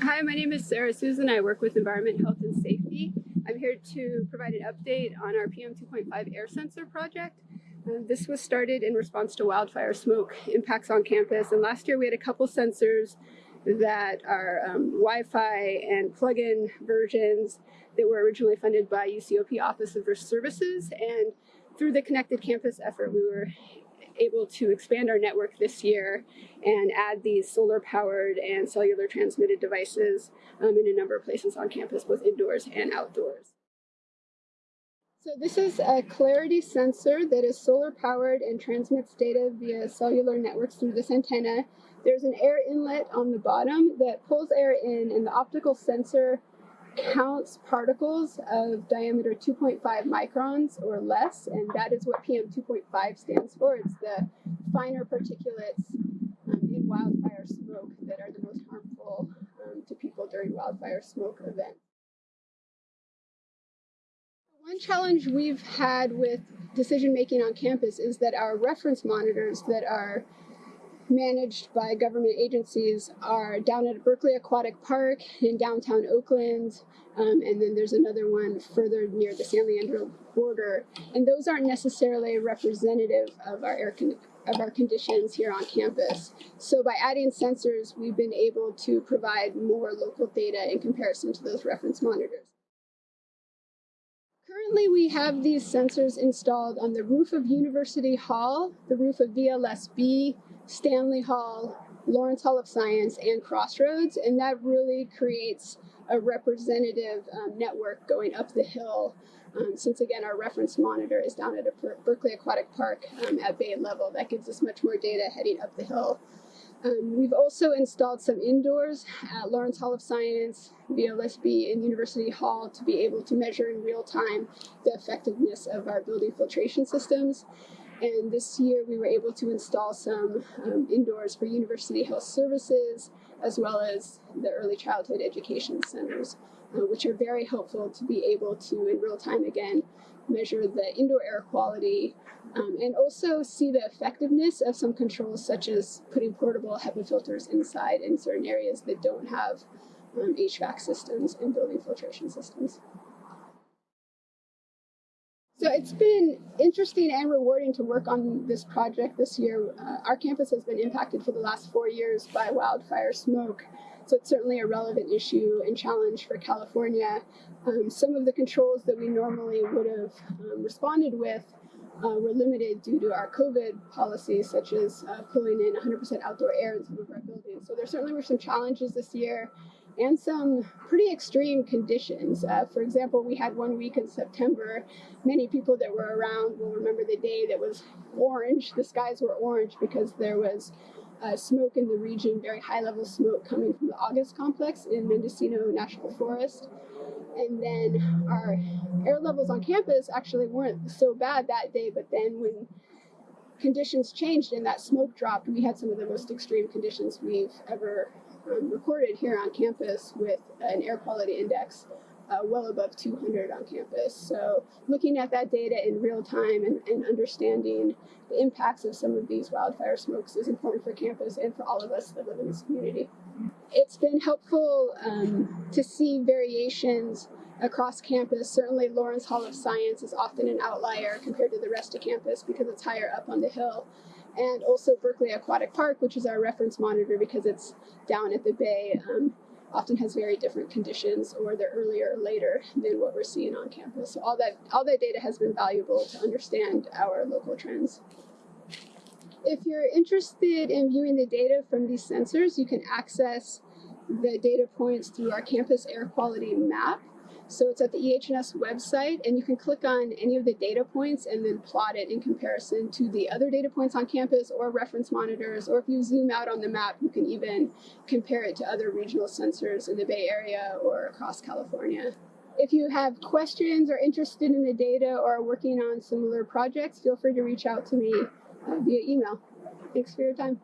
Hi, my name is Sarah Susan. I work with Environment, Health, and Safety. I'm here to provide an update on our PM 2.5 air sensor project. Uh, this was started in response to wildfire smoke impacts on campus. And last year we had a couple sensors that are um, Wi-Fi and plug-in versions that were originally funded by UCOP Office of Risk Services. And through the Connected Campus effort, we were able to expand our network this year and add these solar powered and cellular transmitted devices um, in a number of places on campus, both indoors and outdoors. So this is a Clarity sensor that is solar powered and transmits data via cellular networks through this antenna. There's an air inlet on the bottom that pulls air in and the optical sensor counts particles of diameter 2.5 microns or less, and that is what PM 2.5 stands for. It's the finer particulates um, in wildfire smoke that are the most harmful um, to people during wildfire smoke events. One challenge we've had with decision making on campus is that our reference monitors that are managed by government agencies are down at Berkeley Aquatic Park in downtown Oakland, um, and then there's another one further near the San Leandro border. And those aren't necessarily representative of our air of our conditions here on campus. So by adding sensors, we've been able to provide more local data in comparison to those reference monitors. Currently, we have these sensors installed on the roof of University Hall, the roof of VLSB, Stanley Hall, Lawrence Hall of Science, and Crossroads, and that really creates a representative um, network going up the hill. Um, since again, our reference monitor is down at a Berkeley Aquatic Park um, at bay level, that gives us much more data heading up the hill. Um, we've also installed some indoors at Lawrence Hall of Science, VLSB, and University Hall to be able to measure in real time the effectiveness of our building filtration systems. And this year we were able to install some um, indoors for University Health Services, as well as the early childhood education centers, uh, which are very helpful to be able to, in real time again, measure the indoor air quality um, and also see the effectiveness of some controls such as putting portable HEPA filters inside in certain areas that don't have um, HVAC systems and building filtration systems. So it's been interesting and rewarding to work on this project this year. Uh, our campus has been impacted for the last four years by wildfire smoke. So it's certainly a relevant issue and challenge for California. Um, some of the controls that we normally would have um, responded with uh, were limited due to our COVID policies, such as uh, pulling in 100% outdoor air in some of our buildings. So there certainly were some challenges this year and some pretty extreme conditions. Uh, for example, we had one week in September. Many people that were around will remember the day that was orange. The skies were orange because there was uh, smoke in the region, very high level smoke coming from the August complex in Mendocino National Forest. And then our air levels on campus actually weren't so bad that day, but then when conditions changed and that smoke dropped, we had some of the most extreme conditions we've ever recorded here on campus with an air quality index uh, well above 200 on campus. So looking at that data in real time and, and, understanding the impacts of some of these wildfire smokes is important for campus and for all of us that live in this community. It's been helpful um, to see variations across campus. Certainly Lawrence Hall of Science is often an outlier compared to the rest of campus because it's higher up on the hill and also Berkeley Aquatic Park, which is our reference monitor because it's down at the bay, um, often has very different conditions or they're earlier or later than what we're seeing on campus. So all that, all that data has been valuable to understand our local trends. If you're interested in viewing the data from these sensors, you can access the data points through our campus air quality map. So it's at the EHS website, and you can click on any of the data points and then plot it in comparison to the other data points on campus or reference monitors. Or if you zoom out on the map, you can even compare it to other regional sensors in the Bay Area or across California. If you have questions or interested in the data or are working on similar projects, feel free to reach out to me uh, via email. Thanks for your time.